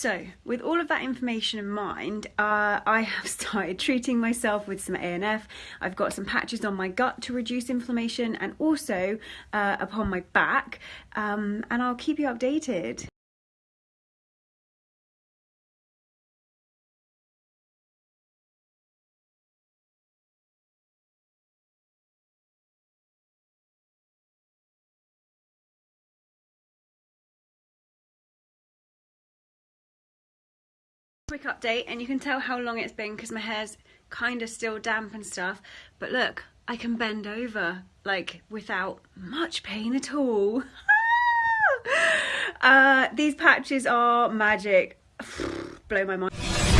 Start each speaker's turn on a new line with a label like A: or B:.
A: So, with all of that information in mind, uh, I have started treating myself with some ANF. I've got some patches on my gut to reduce inflammation and also uh, upon my back, um, and I'll keep you updated. Quick update and you can tell how long it's been because my hair's kind of still damp and stuff. But look I can bend over like without much pain at all. Uh, these patches are magic. Blow my mind